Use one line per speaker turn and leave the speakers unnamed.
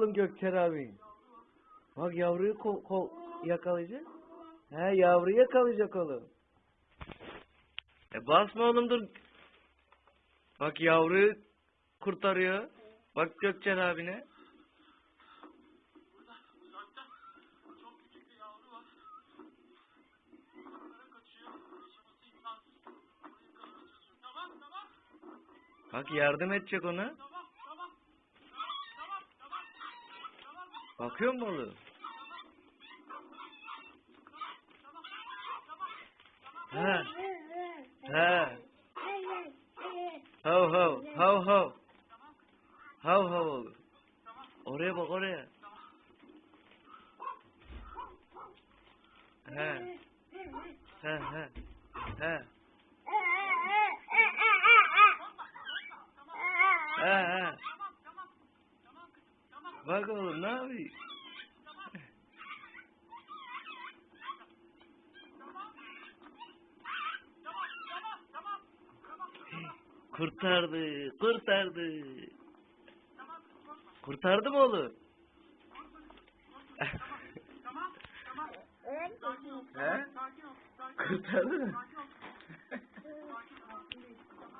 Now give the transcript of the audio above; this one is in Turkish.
oğlum Gökçer abi. Bak yavruyu ko ko yakalayacak. He yavruyu yakalayacak oğlum. E basma oğlum dur. Bak yavruyu kurtarıyor. Bak Gökçer abine. Bak yardım edecek ona. Bakıyor mu oğlum? He. He. Hav hav. Hav hav. Hav hav oğlum. Oraya bak oraya. He. He he. He. He he. Bak oğlum ne yapıyor? Kurtardı, kurtardı. Kurtardı mı oğlum? He?
Sakin ol. Sakin ol.
Kurtardı mı?